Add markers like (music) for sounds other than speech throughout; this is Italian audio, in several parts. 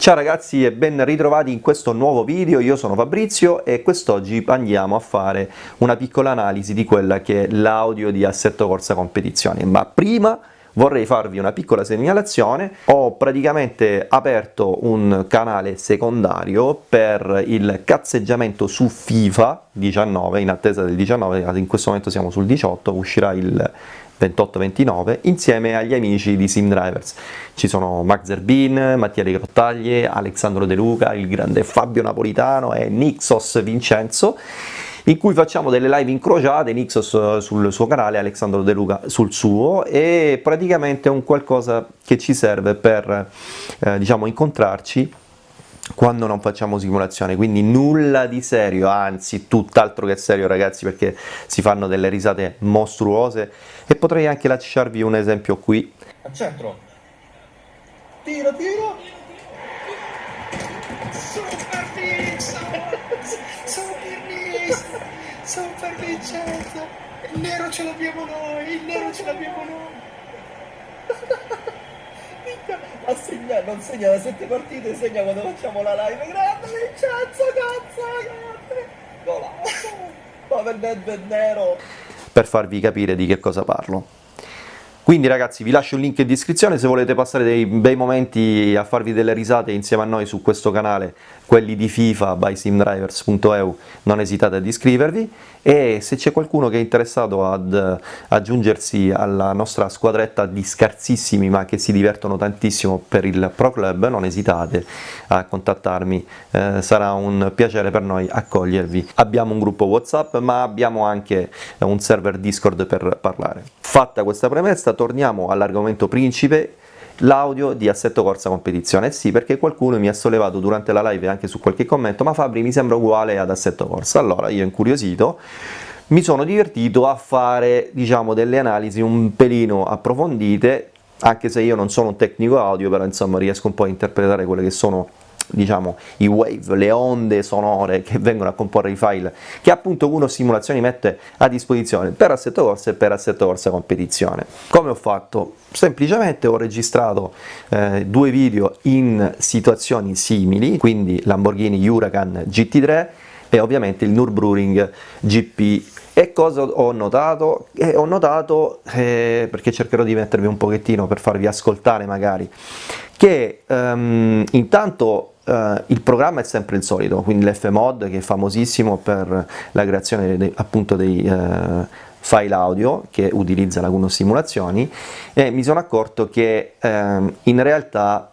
Ciao ragazzi e ben ritrovati in questo nuovo video, io sono Fabrizio e quest'oggi andiamo a fare una piccola analisi di quella che è l'audio di Assetto Corsa Competizione, ma prima vorrei farvi una piccola segnalazione, ho praticamente aperto un canale secondario per il cazzeggiamento su FIFA 19, in attesa del 19, in questo momento siamo sul 18, uscirà il 28-29 insieme agli amici di Sim Drivers. Ci sono Max Zerbin, Mattia De Grottaglie, Alessandro De Luca, il grande Fabio Napolitano e Nixos Vincenzo in cui facciamo delle live incrociate, Nixos eh, sul suo canale, Alessandro De Luca sul suo e praticamente è un qualcosa che ci serve per eh, diciamo incontrarci quando non facciamo simulazione, quindi nulla di serio, anzi tutt'altro che serio ragazzi perché si fanno delle risate mostruose e potrei anche lasciarvi un esempio qui. Al centro. Tiro, tiro. Super Vincenzo! Super Vincenzo! Il nero ce l'abbiamo noi! Il nero ce l'abbiamo noi! Ha segnato, non segna da sette partite, segna quando facciamo la live. Grande Vincenzo, cazzo, grande! Golazo! (laughs) Ma per nero! Per farvi capire di che cosa parlo. Quindi ragazzi vi lascio il link in descrizione se volete passare dei bei momenti a farvi delle risate insieme a noi su questo canale, quelli di FIFA by simdrivers.eu, non esitate ad iscrivervi e se c'è qualcuno che è interessato ad aggiungersi alla nostra squadretta di scarsissimi ma che si divertono tantissimo per il Pro Club, non esitate a contattarmi, eh, sarà un piacere per noi accogliervi. Abbiamo un gruppo Whatsapp ma abbiamo anche un server Discord per parlare. Fatta questa premessa torniamo all'argomento principe l'audio di Assetto Corsa Competizione. Sì, perché qualcuno mi ha sollevato durante la live anche su qualche commento, ma Fabri mi sembra uguale ad Assetto Corsa. Allora io incuriosito mi sono divertito a fare diciamo delle analisi un pelino approfondite, anche se io non sono un tecnico audio, però insomma riesco un po' a interpretare quelle che sono diciamo, i wave, le onde sonore che vengono a comporre i file che appunto uno Simulazioni mette a disposizione per Assetto Corsa e per Assetto Corsa Competizione. Come ho fatto? Semplicemente ho registrato eh, due video in situazioni simili, quindi Lamborghini Huracan GT3 e ovviamente il Nürburgring GP e cosa ho notato? Eh, ho notato, eh, perché cercherò di mettervi un pochettino per farvi ascoltare magari, che um, intanto Uh, il programma è sempre il solito, quindi l'FMod che è famosissimo per la creazione de, appunto dei uh, file audio che utilizza la Kuno Simulazioni e mi sono accorto che uh, in realtà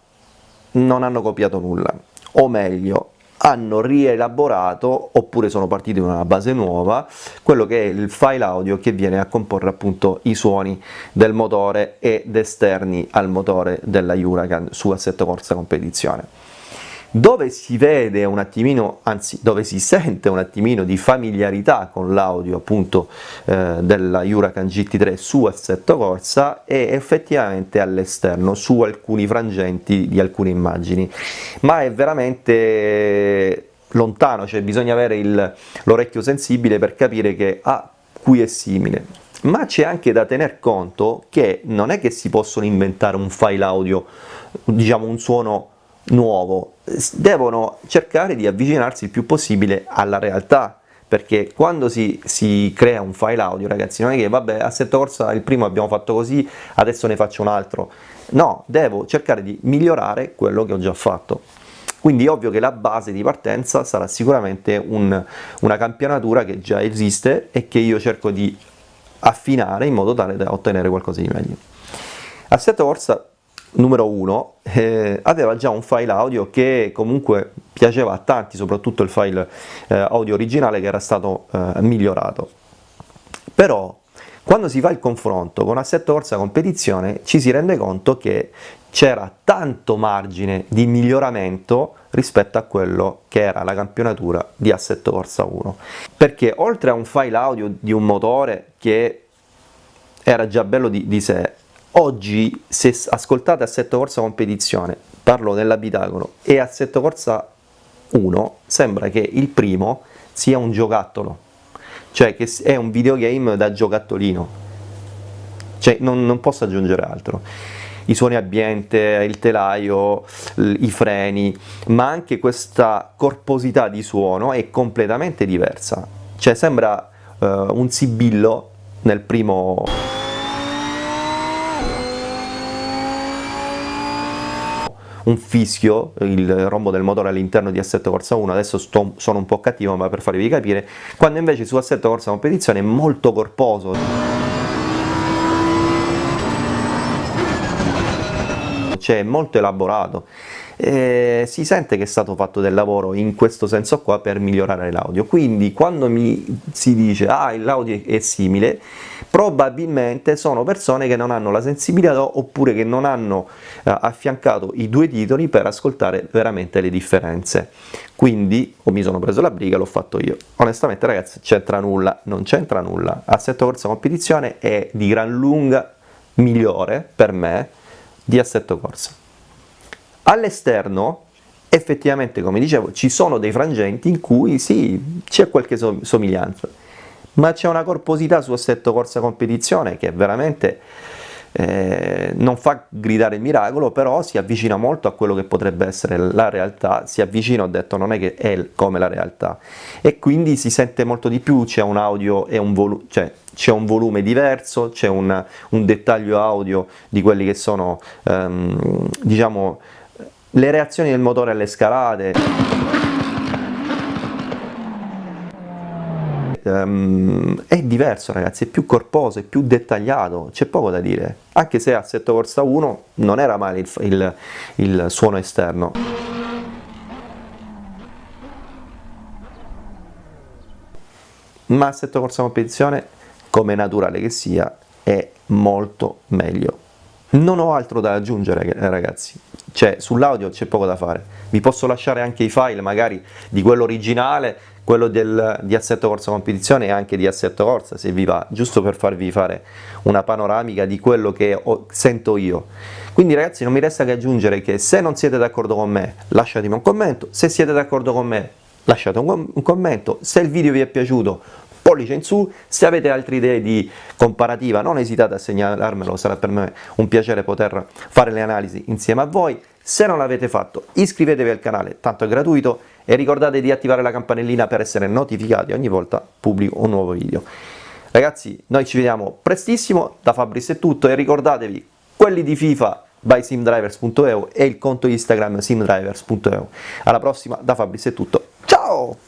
non hanno copiato nulla, o meglio hanno rielaborato oppure sono partiti da una base nuova quello che è il file audio che viene a comporre appunto i suoni del motore ed esterni al motore della Huracan su assetto corsa competizione dove si vede un attimino, anzi dove si sente un attimino di familiarità con l'audio appunto eh, della Huracan GT3 su assetto corsa è effettivamente all'esterno su alcuni frangenti di alcune immagini. Ma è veramente lontano, cioè bisogna avere l'orecchio sensibile per capire che ah, cui è simile. Ma c'è anche da tener conto che non è che si possono inventare un file audio diciamo un suono nuovo, devono cercare di avvicinarsi il più possibile alla realtà, perché quando si, si, crea un file audio ragazzi non è che vabbè assetto corsa il primo abbiamo fatto così adesso ne faccio un altro. No devo cercare di migliorare quello che ho già fatto. Quindi è ovvio che la base di partenza sarà sicuramente un, una campionatura che già esiste e che io cerco di affinare in modo tale da ottenere qualcosa di meglio. Assetto corsa numero 1 eh, aveva già un file audio che comunque piaceva a tanti, soprattutto il file eh, audio originale che era stato eh, migliorato. Però quando si fa il confronto con Assetto Corsa Competizione ci si rende conto che c'era tanto margine di miglioramento rispetto a quello che era la campionatura di Assetto Corsa 1 perché oltre a un file audio di un motore che era già bello di, di sé Oggi, se ascoltate Assetto Corsa Competizione, parlo nell'abitacolo, e Assetto Corsa 1, sembra che il primo sia un giocattolo, cioè che è un videogame da giocattolino, cioè non, non posso aggiungere altro. i suoni ambiente, il telaio, i freni, ma anche questa corposità di suono è completamente diversa, cioè sembra uh, un sibillo nel primo un fischio, il rombo del motore all'interno di Assetto Corsa 1, adesso sto, sono un po' cattivo ma per farvi capire, quando invece su Assetto Corsa Competizione è molto corposo. Cioè è molto elaborato eh, si sente che è stato fatto del lavoro in questo senso qua per migliorare l'audio. Quindi quando mi si dice ah l'audio è simile probabilmente sono persone che non hanno la sensibilità oppure che non hanno eh, affiancato i due titoli per ascoltare veramente le differenze. Quindi o mi sono preso la briga l'ho fatto io. Onestamente ragazzi c'entra nulla non c'entra nulla. Assetto corsa competizione è di gran lunga migliore per me di assetto corsa All'esterno effettivamente come dicevo ci sono dei frangenti in cui sì c'è qualche somiglianza ma c'è una corposità su assetto corsa competizione che veramente eh, non fa gridare il miracolo però si avvicina molto a quello che potrebbe essere la realtà si avvicina ho detto non è che è come la realtà. E quindi si sente molto di più c'è un audio e un volume cioè c'è un volume diverso c'è un, un, dettaglio audio di quelli che sono ehm, diciamo le reazioni del motore alle scalate. Um, è diverso ragazzi, è più corposo, è più dettagliato, c'è poco da dire. Anche se Assetto Corsa 1 non era male il, il, il suono esterno. Ma Assetto Corsa Competizione come naturale che sia è molto meglio. Non ho altro da aggiungere ragazzi, cioè sull'audio c'è poco da fare, vi posso lasciare anche i file magari di quello originale, quello del, di Assetto Corsa Competizione e anche di Assetto Corsa se vi va, giusto per farvi fare una panoramica di quello che ho, sento io. Quindi ragazzi non mi resta che aggiungere che se non siete d'accordo con me lasciatemi un commento, se siete d'accordo con me lasciate un, un commento, se il video vi è piaciuto pollice in su, se avete altre idee di comparativa non esitate a segnalarmelo, sarà per me un piacere poter fare le analisi insieme a voi, se non l'avete fatto iscrivetevi al canale, tanto è gratuito, e ricordate di attivare la campanellina per essere notificati ogni volta pubblico un nuovo video. Ragazzi, noi ci vediamo prestissimo, da Fabris è tutto e ricordatevi, quelli di FIFA by simdrivers.eu e il conto Instagram simdrivers.eu. Alla prossima, da Fabris è tutto, ciao!